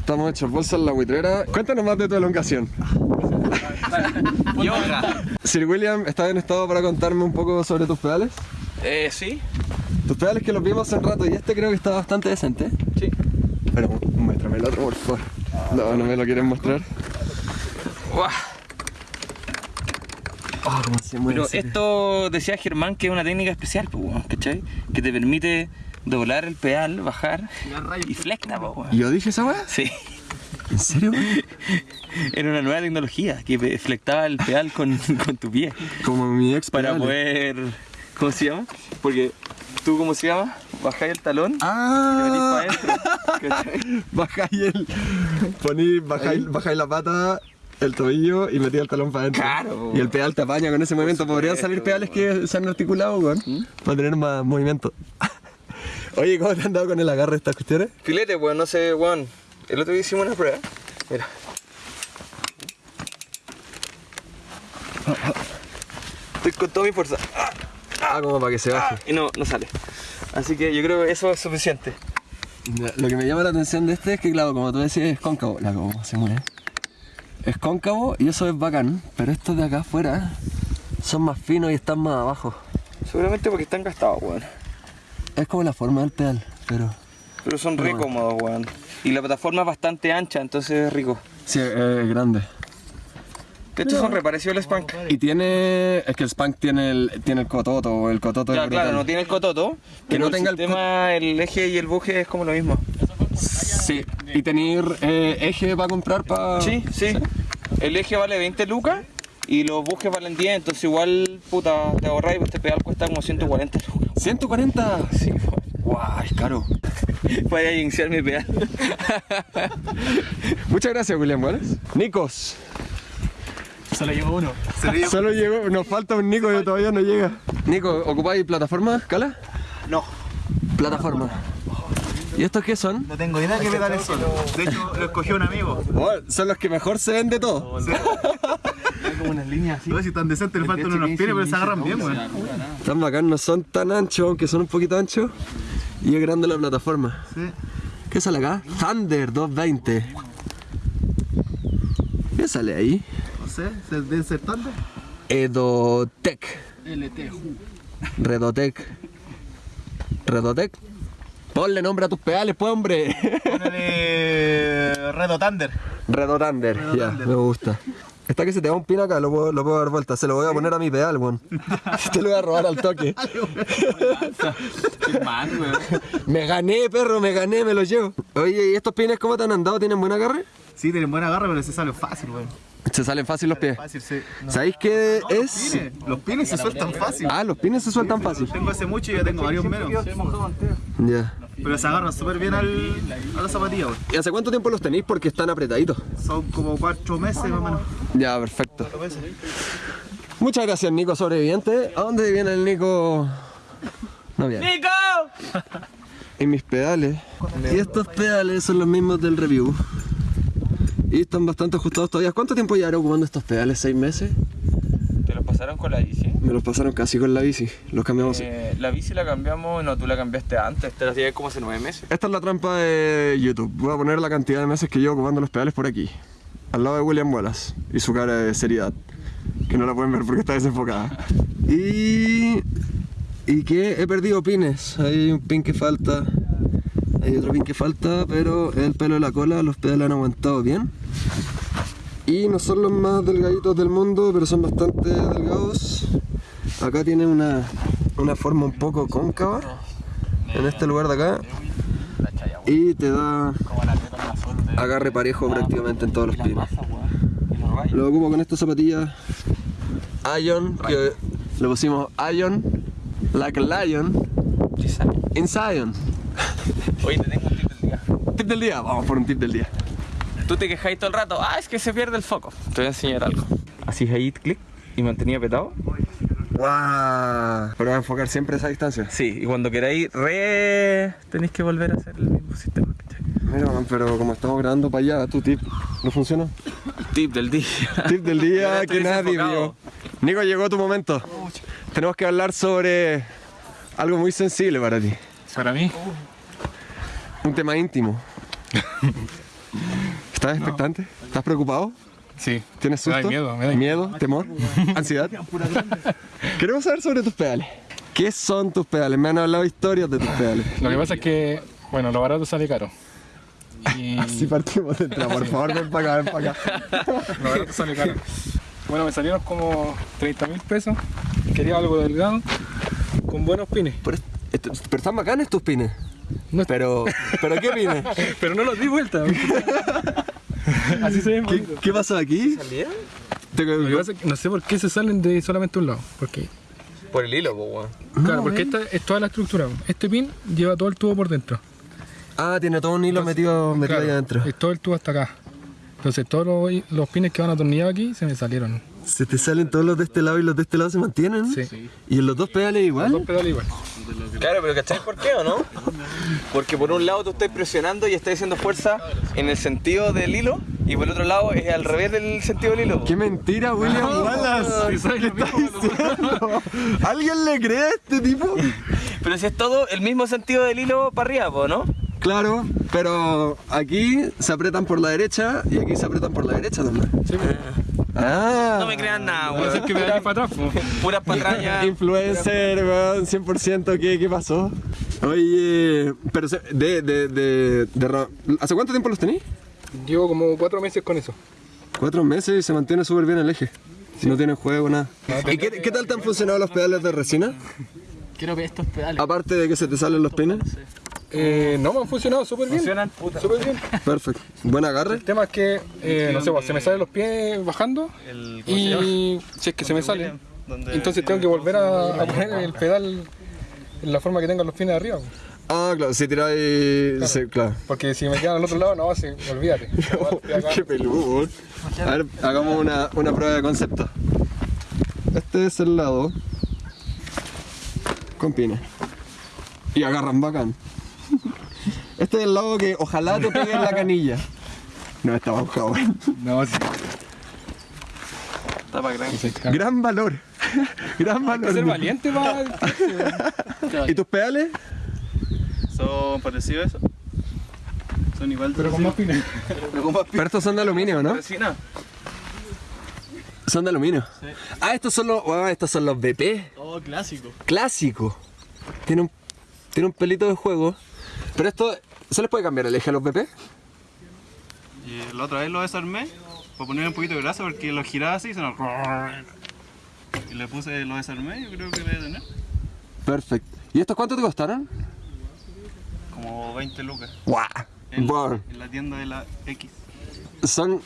Estamos hechos bolsa en la buitrera. Cuéntanos más de tu elongación. Yoga. Sir William, ¿estás en estado para contarme un poco sobre tus pedales? Eh, sí. Tus pedales que los vimos hace un rato y este creo que está bastante decente. Sí. Pero muéstrame el otro, por favor. No, no me lo quieren mostrar. Guau. Oh, cómo se mueve. Pero esto decía Germán que es una técnica especial, ¿cachai? Que te permite doblar el pedal, bajar y flecta, pues, weón. ¿Yo dije esa weá? Sí. ¿En serio? Era una nueva tecnología que flectaba el pedal con, con tu pie Como mi ex para poder. ¿Cómo se llama? Porque tú, ¿cómo se llama? Bajáis el talón. Te Ah, metís para adentro. bajáis el. Poní, bajáis, bajáis la pata, el tobillo y metí el talón para adentro. Claro. Y el pedal te apaña con ese movimiento. Podrían salir pedales que se han articulado, weón. Para tener más movimiento. Oye, ¿cómo te han dado con el agarre de estas cuestiones? Filete, weón, no sé, weón. El otro día hicimos una prueba. Mira. Estoy con toda mi fuerza. Ah, Ah, como para que se baje. Y no, no sale. Así que yo creo que eso es suficiente. Lo que me llama la atención de este es que, claro, como tú decías, es cóncavo. La cómo se mueve. Es cóncavo y eso es bacán, pero estos de acá afuera son más finos y están más abajo. Seguramente porque están gastados, weón. Es como la forma del pedal, pero... Pero son re Pero bueno. cómodos, weón. Y la plataforma es bastante ancha, entonces es rico. Sí, es grande. De hecho, son re parecidos al Spank. Y tiene... Es que el Spank tiene el, tiene el cototo, el cototo Ya, claro, no tiene el cototo, pero no el tenga el sistema, el, eje y el buje es como lo mismo. Sí, y tener eh, eje para comprar para... Sí, sí. El eje vale 20 lucas y los bujes valen 10, entonces igual, puta, te ahorras y este pedal cuesta como 140 lucas. 140. Sí, Guau, es caro. Voy a iniciar mi pedal. Muchas gracias, William Wallace. Nicos. Solo llevo uno. Solo llegó, nos falta un Nico que todavía no llega. Nico, ¿ocupáis plataforma, Cala? No, Plataforma. ¿Y estos qué son? no tengo idea de qué pedales son. De hecho, lo escogió un amigo. Oh, son los que mejor se ven de todo. Hay como unas líneas así. No sé si tan decentes, le faltan unos pines, pero se agarran bien, weón. Tan bacán, no son tan anchos, aunque son un poquito anchos. Y es grande la plataforma. Sí. ¿Qué sale acá? Thunder 220. ¿Qué sale ahí? No sé, ¿se deben ser tantos? Edotec. Redotec. Redotec. Ponle nombre a tus pedales, pues, hombre. Ponele Redo Thunder. Ya, me gusta. Está que se te va un pin acá, lo puedo, lo puedo dar vuelta. Se lo voy a poner a mi pedal, weón. Te lo voy a robar al toque. me gané, perro, me gané, me lo llevo. Oye, ¿y estos pines cómo te han andado? ¿Tienen buen agarre? Sí, tienen buena agarra, pero se sale fácil, weón. Se salen fácil los pies. Fácil, sí. No. ¿Sabéis qué es? pines, los pines se sueltan fácil. Ah, los pines se sueltan fácil. Tengo hace mucho y ya tengo varios menos. Ya. Pero se agarran súper bien al, a la zapatilla, weón. ¿Y hace cuánto tiempo los tenéis? Porque están apretaditos. Son como cuatro meses más o menos. Ya, perfecto. Muchas gracias, Nico Sobreviviente. ¿A dónde viene el Nico? No viene. ¡Nico! Y mis pedales. Y estos pedales son los mismos del review. Y están bastante ajustados todavía. ¿Cuánto tiempo llevaré ocupando estos pedales? ¿Seis meses? ¿Te lo pasaron con la bici? Me los pasaron casi con la bici. Los cambiamos. Eh, la bici la cambiamos, no, tú la cambiaste antes, te la hacías como hace nueve meses. Esta es la trampa de YouTube. Voy a poner la cantidad de meses que llevo ocupando los pedales por aquí. Al lado de William Wallace. Y su cara de seriedad. Que no la pueden ver porque está desenfocada. Y... Y que he perdido pines. Hay un pin que falta. Hay otro pin que falta, pero el pelo de la cola, los pedales han aguantado bien. Y no son los más delgaditos del mundo, pero son bastante delgados. Acá tiene una, una forma un poco cóncava. En este lugar de acá. Y te da agarre parejo prácticamente en todos los pines. Lo ocupo con estas zapatillas Ion, que le pusimos Ion, like a lion, in Zion. Oye, te tengo un tip del día. Tip del día, vamos por un tip del día. Tú te quejáis todo el rato, ah, es que se pierde el foco. Te voy a enseñar algo. Así ahí, clic, y mantenía apretado. ¡Wow! Pero va a enfocar siempre esa distancia. Sí, y cuando queráis re... tenéis que volver a hacer el mismo sistema. Mira, man, pero como estamos grabando para allá, tu tip no funciona. Tip del día. Tip del día que nadie vio. Nico, llegó tu momento. Tenemos que hablar sobre algo muy sensible para ti. Para mí. Un tema íntimo. ¿Estás expectante? ¿Estás preocupado? Sí. ¿Tienes Me susto? da miedo, me da ¿Miedo? ¿Temor? ¿Ansiedad? Queremos saber sobre tus pedales. ¿Qué son tus pedales? Me han hablado historias de tus pedales. Lo que pasa es que, bueno, lo barato sale caro. Y Así partimos de entrada, por favor, ven para acá, ven para acá. lo barato sale caro. Bueno, me salieron como 30 mil pesos. Quería algo delgado, con buenos pines. Pero están bacanes tus pines. No- Pero, ¿pero qué pines? Pero no los di vuelta. Así se ven ¿Qué, qué pasó aquí? Te- Lo que pasa es que no sé por qué se salen de solamente un lado. Porque, Por el hilo, weón. claro, porque esta es toda la estructura. Este pin lleva todo el tubo por dentro. Ah, tiene todo un hilo metido, metido Claro, ahí adentro. Es todo el tubo hasta acá. Entonces todos los, los pines que van atornillados aquí se me salieron. Se te salen todos los de este lado y los de este lado se mantienen. Sí. Y en los dos pedales Dos igual. pedales igual. Claro, pero ¿cachai por qué o no? Porque por un lado tú estás presionando y estás haciendo fuerza en el sentido del hilo y por el otro lado es al revés del sentido del hilo. ¡Qué mentira, William Wallace! ¿Qué estás diciendo? ¿Alguien le cree a este tipo? Pero si es todo el mismo sentido del hilo para arriba, ¿no? Claro, pero aquí se apretan por la derecha y aquí se apretan por la derecha también. Sí, pues. Ah. No me crean nada, weón. que me da para atrás. Puras patrañas. Influencer, weón, 100%, ¿qué, ¿qué pasó? Oye, pero se- de, de, de, de ra- ¿Hace cuánto tiempo los tenéis? Llevo como cuatro meses con eso. Cuatro meses y se mantiene súper bien el eje. No tiene juego, nada. ¿Y qué, qué tal te han funcionado los pedales de resina? Quiero ver estos pedales. Aparte de que se te salen los pines. Eh, no, me han funcionado súper bien. Funcionan, puta. Súper bien. Perfecto. Buen agarre. El tema es que, eh, no sé, pues, se me salen los pies bajando y si es que se me sale, entonces tengo que volver a, a poner el pedal en la forma que tengan los pines de arriba. pues. Ah, claro, si tiráis. sí, claro. Porque si me quedan al otro lado, no, sí, olvídate. Qué peludo. A ver, hagamos una, una prueba de concepto. Este es el lado con pines. Y agarran bacán. Este es el lado que ojalá te pegue en la canilla. No, está bajado. No, sí. Está para gran. sí. Gran valor. Gran Hay que ser valor. valiente para... ¿Y tus pedales? ¿Son parecidos a eso? Son igual de Pero con más pines. Pero estos son de aluminio, ¿no? Resina. Son de aluminio. Ah, estos son los. estos son los BP. Oh, clásico. Clásico. Tiene un, tiene un pelito de juego. Pero esto. ¿Se les puede cambiar el eje a los BP? Y la otra vez lo desarmé para poner un poquito de grasa porque lo giraba así y se nos... Y le puse, lo desarmé, yo creo que debe tener Perfecto. ¿Y estos cuánto te costaron? como 20 lucas ¡Guau! en, la tienda de la X. son,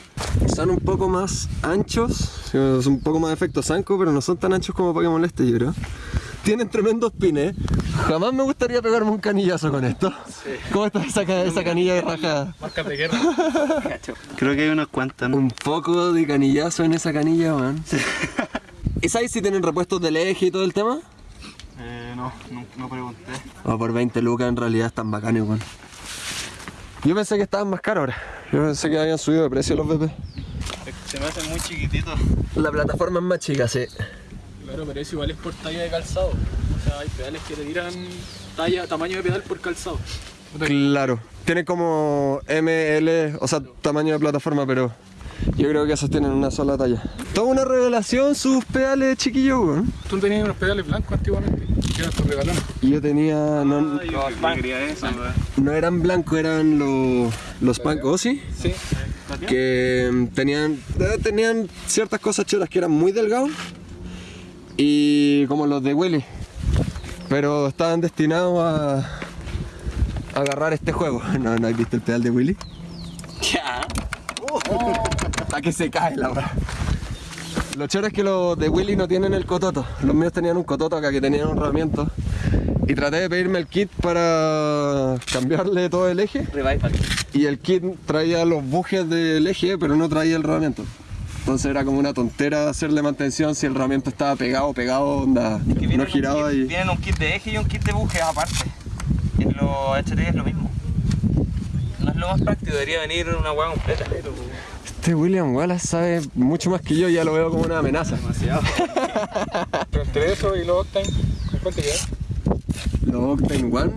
son un poco más anchos, son un poco más de efecto Sanko, pero no son tan anchos como para que moleste, yo creo. Tienen tremendos pines. Jamás me gustaría pegarme un canillazo con esto. ¿Cómo está esa, ca- esa canilla de rajada? Marcas de guerra. Creo que hay unas cuantas. ¿no? Un poco de canillazo en esa canilla, man. ¿Y sabes si tienen repuestos del eje y todo el tema? Eh, no, no, no pregunté. O por 20 lucas en realidad están bacanes, weón. Yo pensé que estaban más caros ahora. Yo pensé que habían subido de precio los BP. Se me hacen muy chiquititos. La plataforma es más chica, sí. Claro, pero eso igual es por talla de calzado. O sea, hay pedales que te tiran talla, tamaño de pedal por calzado. Claro. Tiene como ML, o sea, tamaño de plataforma, pero yo creo que esos tienen una sola talla. Toda una revelación sus pedales chiquillos, weón. Tú tenías unos pedales blancos antiguamente, que eran tus regalones. Y yo tenía. No, Ay, yo, eso, no eran blancos, eran los. Los Punk Ozzy. Sí. que mm, tenían, eh, tenían ciertas cosas choras que eran muy delgados y como los de Willy, pero estaban destinados a, a agarrar este juego. ¿No, ¿No has visto el pedal de Willy? Ya. Hasta que se cae la verdad. Lo choro es que los de Willy no tienen el cototo. Los míos tenían un cototo acá que tenían un rodamiento. Y traté de pedirme el kit para cambiarle todo el eje. Revival. Y el kit traía los bujes del eje, pero no traía el rodamiento. Entonces era como una tontera hacerle mantención si el rodamiento estaba pegado, pegado, onda, Que vienen no giraba kit- y... Vienen un kit de eje y un kit de buje aparte. En los HT es lo mismo. No es lo más práctico, debería venir una hueá completa. Este William Wallace sabe mucho más que yo, ya lo veo como una amenaza. Pero entre eso y los Octane, ¿con cuánto queda? Los Octane One.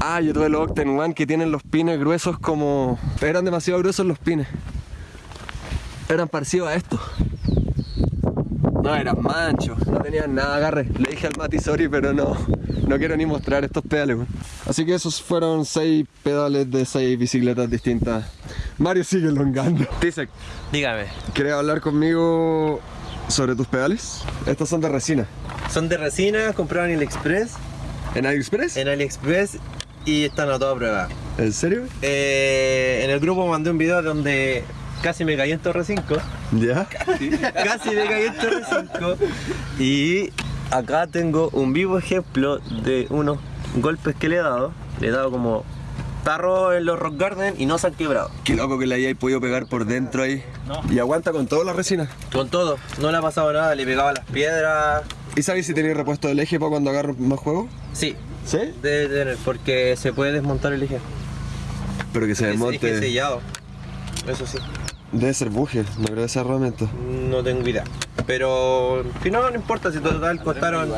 Ah, yo tuve los Octen One que tienen los pines gruesos como... Eran demasiado gruesos los pines. Eran parecidos a estos. No, eran manchos, no tenían nada de agarre. Le dije al Mati sorry, pero no, no quiero ni mostrar estos pedales. Así que esos fueron seis pedales de seis bicicletas distintas. Mario sigue longando. Tisek, Dígame, ¿quieres hablar conmigo sobre tus pedales? Estos son de resina. son de resina, compraron en AliExpress, ¿En AliExpress? en AliExpress y están a toda prueba. ¿En serio? Eh, en el grupo mandé un video donde casi me caí en Torre 5. ¿Ya? casi me caí en Torre 5. Y acá tengo un vivo ejemplo de unos golpes que le he dado. Le he dado como tarro en los Rock Garden y no se han quebrado. Qué loco que le hayáis podido pegar por dentro ahí. Y aguanta con toda la resina. Con todo, no le ha pasado nada, le pegaba las piedras. ¿Y sabéis si tenéis repuesto del eje para cuando agarro más juego? Sí, ¿Sí? debe tener, porque se puede desmontar el eje. Pero que se Es desmonte. sellado. Eso sí. Debe ser buje, no creo que sea herramienta. No tengo idea. Pero si no, no importa si total costaron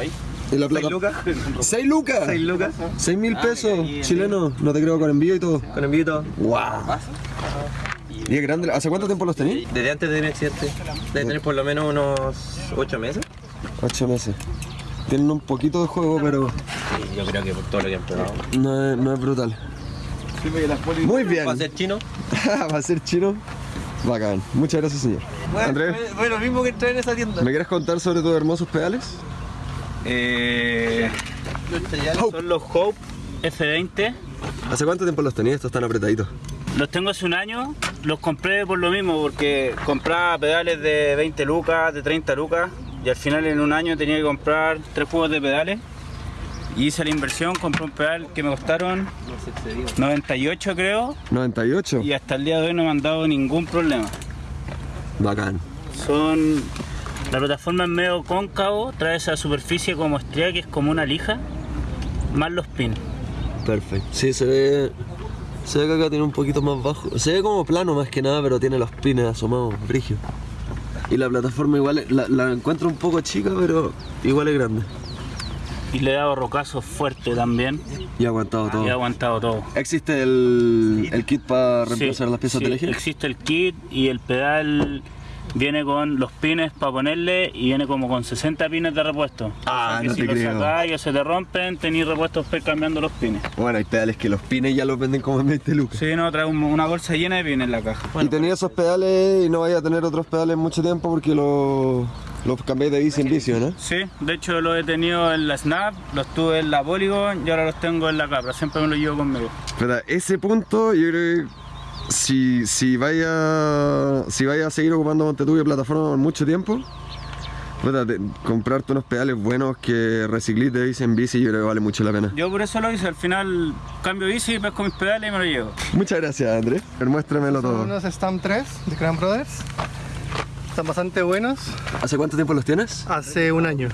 ¿Y la 6 plata? lucas. ¡6 lucas! 6 lucas. 6 mil pesos chilenos, no te creo con envío y todo. Con envío y todo. ¡Wow! ¿Y es grande? ¿Hace cuánto tiempo los tenéis? Desde antes de mi accidente. Debe tener por lo menos unos 8 meses. 8 meses. Tienen un poquito de juego, pero Sí, yo creo que por todo lo que han probado. no es, no es brutal. Muy bien. ¿Va a ser chino? Va a ser chino. Bacán. Muchas gracias, señor. Andrés, fue lo mismo que entré en esa tienda. ¿me quieres contar sobre tus hermosos pedales? Eh, Son los Hope F20. ¿Hace cuánto tiempo los tenías? Estos están apretaditos. Los tengo hace un año. Los compré por lo mismo, porque compraba pedales de 20 lucas, de 30 lucas. Y al final en un año tenía que comprar tres juegos de pedales. Y hice la inversión, compré un pedal que me costaron 98 creo. 98. Y hasta el día de hoy no me han dado ningún problema. Bacán. Son... La plataforma es medio cóncavo, trae esa superficie como estrella que es como una lija, más los pins. Perfecto. Sí, se ve. Se ve que acá tiene un poquito más bajo. Se ve como plano más que nada, pero tiene los pines asomados, brígidos. Y la plataforma igual la, la encuentro un poco chica, pero igual es grande. Y le he dado rocazo fuerte también Y ha aguantado todo. y ha aguantado todo. ¿Existe el, el kit para Sí, reemplazar las piezas sí, del eje? Existe el kit y el pedal viene con los pines para ponerle y viene como con 60 pines de repuesto. Ah, O sea que no si te los creo. sacáis o se te rompen, tenéis repuestos para ir cambiando los pines. Bueno, hay pedales que los pines ya los venden como en 20 lucas. Sí, no, trae un- una bolsa llena de pines en la caja. y tenía esos pedales y no vaya a tener otros pedales mucho tiempo porque los, los cambié de bici en bici, ¿no? Sí, de hecho los he tenido en la Snap, los tuve en la Polygon y ahora los tengo en la Capra, siempre me los llevo conmigo. Pero ese punto yo creo que si, si vaya si vaya a seguir ocupando Montetubio plataforma por mucho tiempo, puta, te- comprarte unos pedales buenos que reciclís de bici en bici yo creo que vale mucho la pena. Yo por eso lo hice, al final cambio bici, pesco mis pedales y me lo llevo. Muchas gracias Andrés. Muéstramelo Son todo. unos Stamp 3 de Cran Brothers. Están bastante buenos. ¿Hace cuánto tiempo los tienes? Hace un año.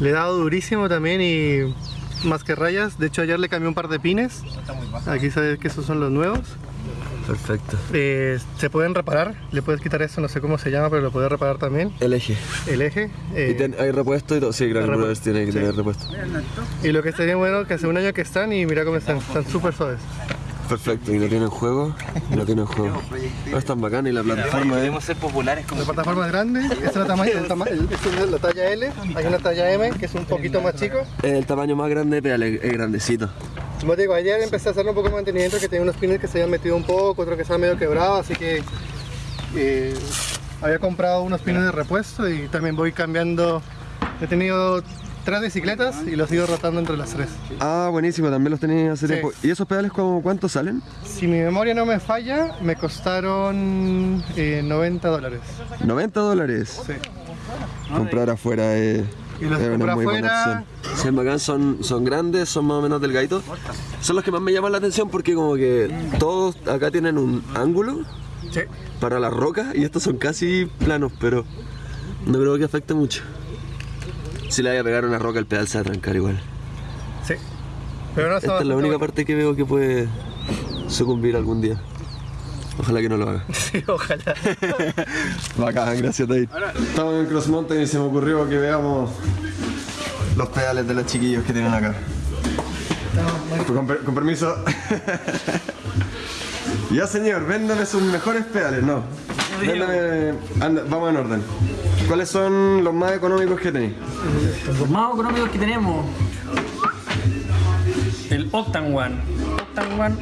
Le he dado durísimo también y más que rayas. De hecho ayer le cambié un par de pines. Aquí sabes que esos son los nuevos. Perfecto. Eh, se pueden reparar. Le puedes quitar eso, no sé cómo se llama, pero lo puedes reparar también. El eje. El eje. eh, ¿Y ten- hay repuesto y todo? Sí, Gran Hay repu- Brothers tiene que sí. tener repuesto. y lo que estaría bueno que hace un año que están y mira cómo están. Están súper suaves. Perfecto, y no tienen juego, y no tienen juego. No es tan bacán y la plataforma es... Podemos ser populares como La plataforma es grande. Esta es la, tamaño, el tama- el- es la talla L. Hay una talla M que es un poquito más chico. El tamaño más grande es es grandecito. Como te digo, ayer empecé a hacerle un poco de mantenimiento que tenía unos pines que se habían metido un poco, otros que estaban medio quebrados, así que eh, había comprado unos pines de repuesto y también voy cambiando. He tenido tres bicicletas y los he ido rotando entre las tres. Ah, buenísimo, también los tenía hace Sí. tiempo. ¿Y esos pedales cómo, cuánto salen? Si mi memoria no me falla, me costaron eh, 90 dólares. 90 dólares. Sí. Comprar afuera es, Y los es una muy afuera. bacán, son, son grandes, son más o menos delgaditos. Son los que más me llaman la atención porque como que todos acá tienen un ángulo Sí. para las rocas y estos son casi planos, pero no creo que afecte mucho. Si le vaya a pegar una roca el pedal se va a trancar igual. Sí. Pero no Esta es la única bueno. parte que veo que puede sucumbir algún día. Ojalá que no lo haga. Sí, ojalá. Bacán, gracias David. Estamos en Cross Mountain y se me ocurrió que veamos los pedales de los chiquillos que tienen acá. Con, per- con permiso. ya señor, véndame sus mejores pedales, no. Véndame. anda, vamos en orden. ¿Cuáles son los más económicos que tenéis? Los más económicos que tenemos. El Octan One. Octan One.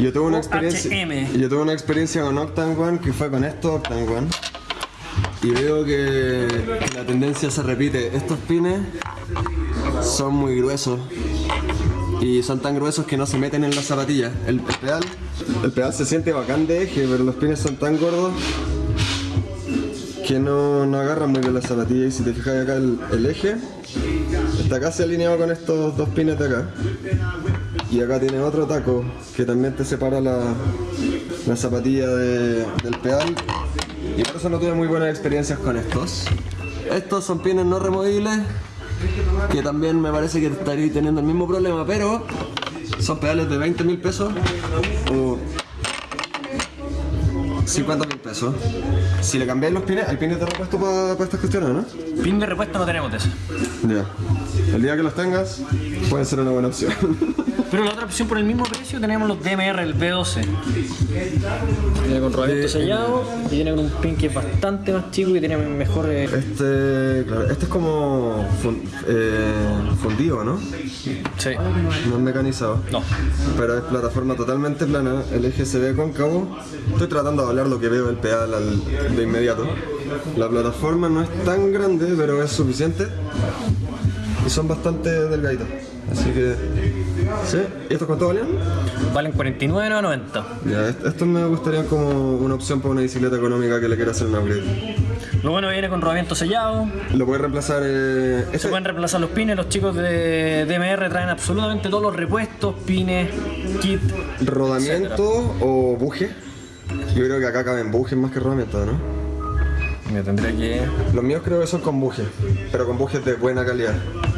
Yo tuve una experiencia. Yo tuve una experiencia con Octan One que fue con esto Octan One. Y veo que, que la tendencia se repite. Estos pines son muy gruesos. Y son tan gruesos que no se meten en las zapatillas. El, el pedal, el pedal se siente bacán de eje, pero los pines son tan gordos que no, no agarran muy bien las zapatillas. Y si te fijas acá el, el eje está casi alineado con estos dos pines de acá. Y acá tiene otro taco que también te separa la, la zapatilla de- del pedal. Y por eso no tuve muy buenas experiencias con estos. Estos son pines no removibles, que también me parece que estaría teniendo el mismo problema, pero son pedales de 20 mil pesos o 50 mil pesos. Si le cambiáis los pines, hay pines de repuesto para, para estas cuestiones, ¿no? Pin de repuesto no tenemos de eso. Ya. El día que los tengas, puede ser una buena opción. Pero la otra opción por el mismo precio tenemos los DMR, el B12. Viene con rodamiento sellado y viene con un pin que es bastante más chico y tiene mejor. eh, Este, claro, este es como fun- eh, fundido, ¿no? Sí. No es mecanizado. No. Pero es plataforma totalmente plana, el eje se ve cóncavo. Estoy tratando de hablar lo que veo del pedal al- de inmediato. La plataforma no es tan grande, pero es suficiente. Y son bastante delgaditos. Así que. ¿Sí? ¿Y estos cuánto valían? Valen 49,90. Ya, est- estos me gustarían como una opción para una bicicleta económica que le quiera hacer un upgrade. Lo bueno viene con rodamiento sellado. Lo puedes reemplazar. Eh, Se pueden reemplazar los pines. Los chicos de DMR traen absolutamente todos los repuestos, pines, kit. ¿Rodamiento o buje? Yo creo que acá caben bujes más que rodamiento, ¿no? Me tendría que. Los míos creo que son con bujes, pero con bujes de buena calidad.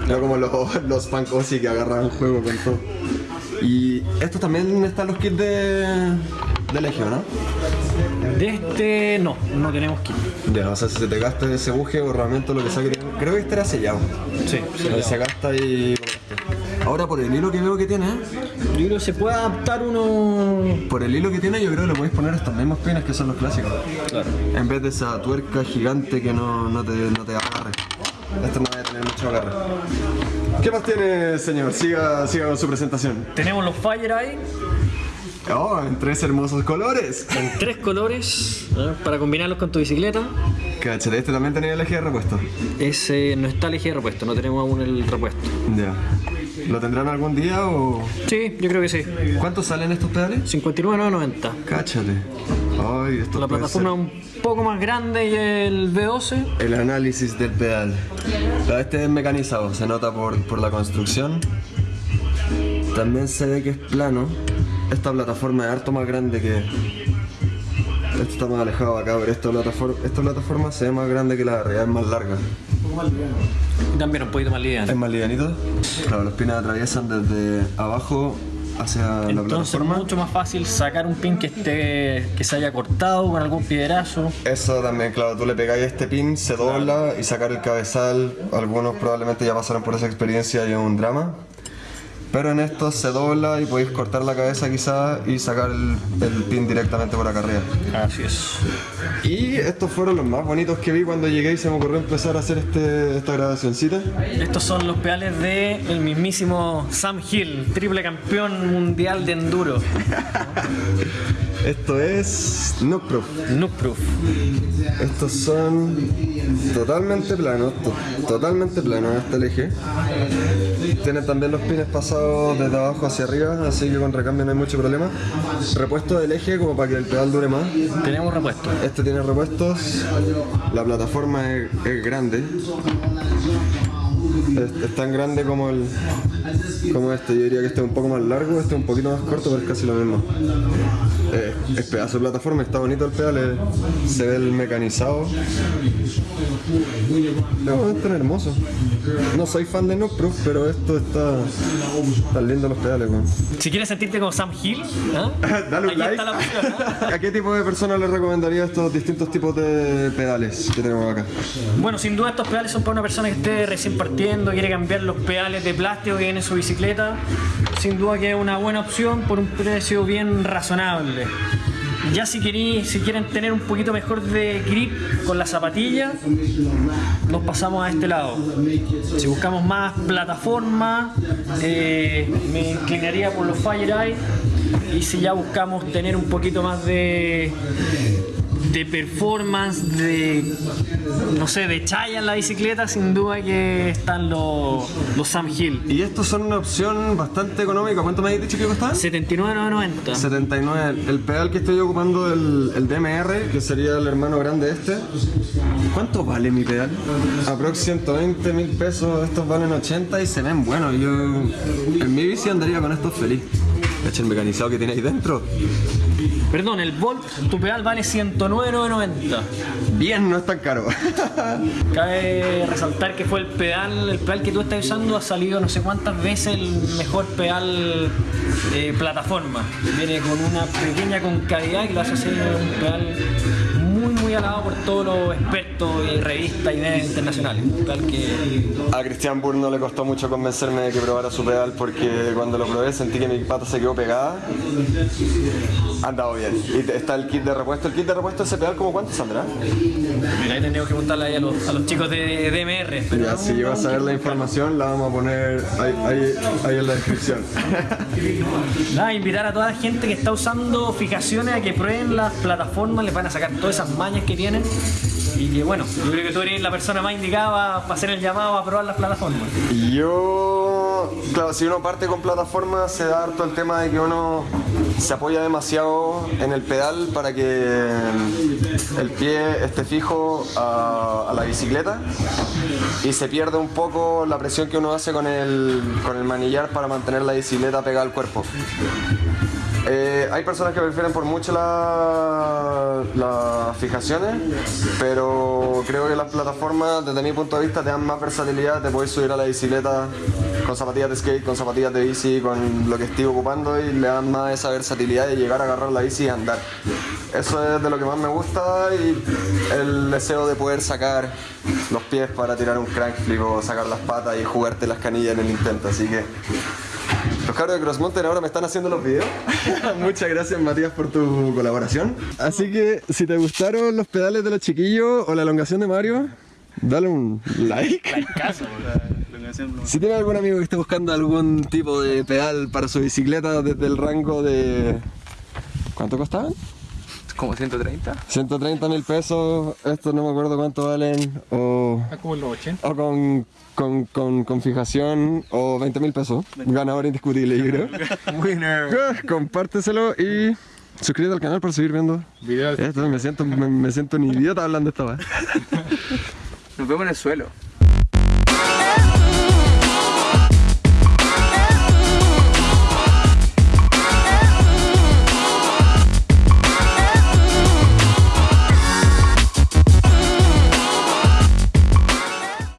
No como los, los Pancosi que agarran el juego con todo. Y estos también están los kits de, de Legio, ¿no? De este no, no tenemos kit. Ya, o sea, si se te gasta ese buje o rodamiento, lo que sea que tenga- Creo que este era sellado. Sí, Ahí Se gasta y. Ahora por el hilo que veo que tiene, ¿eh? Yo creo que se puede adaptar uno. por el hilo que tiene, yo creo que le podéis poner estos mismos pines que son los clásicos. Claro. En vez de esa tuerca gigante que no, no, te, no te agarre. Esto no va a tener mucho agarre. ¿Qué más tiene, señor? Siga, siga con su presentación. Tenemos los Fire Eye Oh, en tres hermosos colores. en tres colores ¿eh? para combinarlos con tu bicicleta. Cachete, este también tenía el eje de repuesto. Ese no está el eje de repuesto, no tenemos aún el repuesto. Ya. ¿Lo tendrán algún día o...? Sí, yo creo que sí. ¿Cuántos salen estos pedales? 59,90. Cáchate. Ay, esto La plataforma ser. un poco más grande y el V12. El análisis del pedal. Este es mecanizado, se nota por, por la construcción. También se ve que es plano. Esta plataforma es harto más grande que. Esto está más alejado acá, pero esta plataforma, esta plataforma se ve más grande que la de arriba, es más larga. Y también un poquito más liviano. ¿Es más livianito? Claro, los pines atraviesan desde abajo hacia la Entonces es plataforma. mucho más fácil sacar un pin que esté que se haya cortado con algún piedrazo. Eso también, claro, tú le pegáis este pin, se dobla y sacar el cabezal. Algunos probablemente ya pasaron por esa experiencia y es un drama. Pero en estos se dobla y podéis cortar la cabeza quizás y sacar el, el pin directamente por acá arriba. Así es. Y estos fueron los más bonitos que vi cuando llegué y se me ocurrió empezar a hacer este, esta grabacioncita. Estos son los pedales de el mismísimo Sam Hill, triple campeón mundial de enduro. Esto es Noob Proof. Noob Proof. Estos son totalmente planos, to- totalmente planos hasta el eje. Tienen también los pines pasados desde abajo hacia arriba, así que con recambio no hay mucho problema. Repuesto del eje como para que el pedal dure más. Tenemos repuesto. Este tiene repuestos, la plataforma es, es grande. Es, es tan grande como el como este, yo diría que este es un poco más largo, este es un poquito más corto, pero es casi lo mismo. Eh, es pedazo de plataforma, está bonito el pedal, eh, se ve el mecanizado. No, es tan hermoso. No soy fan de No Proof, pero esto está tan lindo los pedales, weón. Si quieres sentirte como Sam Hill, ¿ah? Dale un like. está la opción, ¿ah? ¿A qué tipo de personas le recomendaría estos distintos tipos de pedales que tenemos acá? Bueno, sin duda estos pedales son para una persona que esté recién partiendo, quiere cambiar los pedales de plástico que viene en su bicicleta. sin duda que es una buena opción por un precio bien razonable. Ya si, querí- si quieren tener un poquito mejor de grip con la zapatilla, nos pasamos a este lado. Si buscamos más plataforma, eh, me inclinaría por los Fire Eye. Y si ya buscamos tener un poquito más de, de performance, de no sé, de chaya en la bicicleta, sin duda que están los, los Sam Hill. Y estos son una opción bastante económica. ¿Cuánto me habéis dicho que costaban? 79,90. 79. El pedal que estoy ocupando, el, el DMR, que sería el hermano grande de este. ¿Cuánto vale mi pedal? Aprox 120 mil pesos, estos valen 80 y se ven buenos. Yo en mi bici andaría con estos feliz. Cacha el mecanizado que tiene ahí dentro. Perdón, el Volt, tu pedal vale 109,90. Bien, no es tan caro. Cabe resaltar que fue el pedal, el pedal que tú estás usando ha salido no sé cuántas veces el mejor pedal eh, plataforma. Viene con una pequeña concavidad que lo hace ser un pedal muy alabado por todos los expertos y revistas y medios internacionales. Pedal que A Cristian Burr no le costó mucho convencerme de que probara su pedal porque cuando lo probé sentí que mi pata se quedó pegada. Ha andado bien. Y está el kit de repuesto. ¿El kit de repuesto de ese pedal como cuánto saldrá? mira, ahí tenemos que preguntarle ahí a los, a los chicos de DMR. Pero Ya, si llego a saber la información, la vamos a poner ahí, ahí- ahí en la descripción. Nada, invitar a toda la gente que está usando fijaciones a que prueben las plataformas, les van a sacar todas esas mañas que tienen. Y que bueno, yo creo que tú eres la persona más indicada para hacer el llamado a probar las plataformas. Yo, claro, si uno parte con plataforma, se da harto el tema de que uno se apoya demasiado en el pedal para que el pie esté fijo a, la bicicleta y se pierde un poco la presión que uno hace con el, con el manillar para mantener la bicicleta pegada al cuerpo. Eh, hay personas que prefieren por mucho la- las fijaciones, pero creo que las plataformas, desde mi punto de vista, te dan más versatilidad. Te puedes subir a la bicicleta con zapatillas de skate, con zapatillas de bici, con lo que estoy ocupando y le dan más esa versatilidad de llegar a agarrar la bici y andar. Eso es de lo que más me gusta y el deseo de poder sacar los pies para tirar un crank flip o sacar las patas y jugarte las canillas en el intento. Así que cabros de Cross Mountain ahora me están haciendo los videos. Muchas gracias Matías por tu colaboración. Así que si te gustaron los pedales de los chiquillos o la elongación de Mario, dale un like. Si tienes algún amigo que esté buscando algún tipo de pedal para su bicicleta desde el rango de... ¿Cuánto costaban? Como 130. 130 mil pesos, estos no me acuerdo cuánto valen, o, Está como en los 80. o con, con, con, con fijación, o 20 mil pesos. Ganador indiscutible, yo creo. Winner. Ah, Compárteselo y suscríbete al canal para seguir viendo. Videos. Esto me siento, me, me siento un idiota hablando de esta weá. Nos vemos en el suelo.